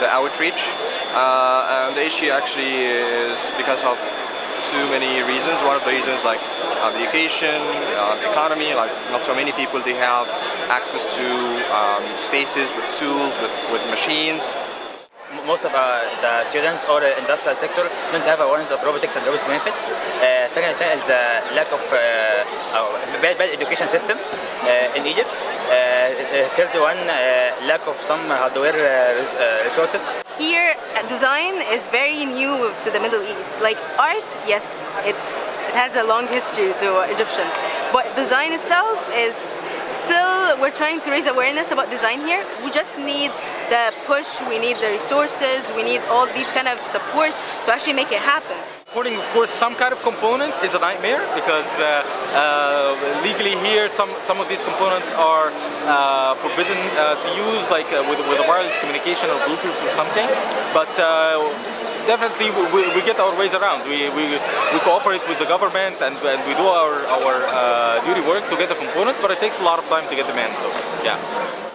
the outreach. Uh, and the issue actually is because of too many reasons. One of the reasons like uh, the education, uh, economy, like not so many people they have access to um, spaces with tools, with, with machines. most of uh, the students or the industrial sector don't have awareness of robotics and robotics benefits. Uh, second thing is the lack of uh, uh, bad, bad education system uh, in Egypt. Uh, third one, uh, lack of some hardware uh, res- uh, resources. Here, uh, design is very new to the Middle East. Like art, yes, it's it has a long history to Egyptians, but design itself is still we're trying to raise awareness about design here. We just need the push, we need the resources, we need all these kind of support to actually make it happen. Importing, of course, some kind of components is a nightmare because uh, uh, legally here some, some of these components are uh, forbidden uh, to use like uh, with, with a wireless communication or Bluetooth or something. But uh, definitely we, we get our ways around. We, we, we cooperate with the government and, and we do our, our duty work to get the components, but it takes a lot of time to get them in. So, yeah.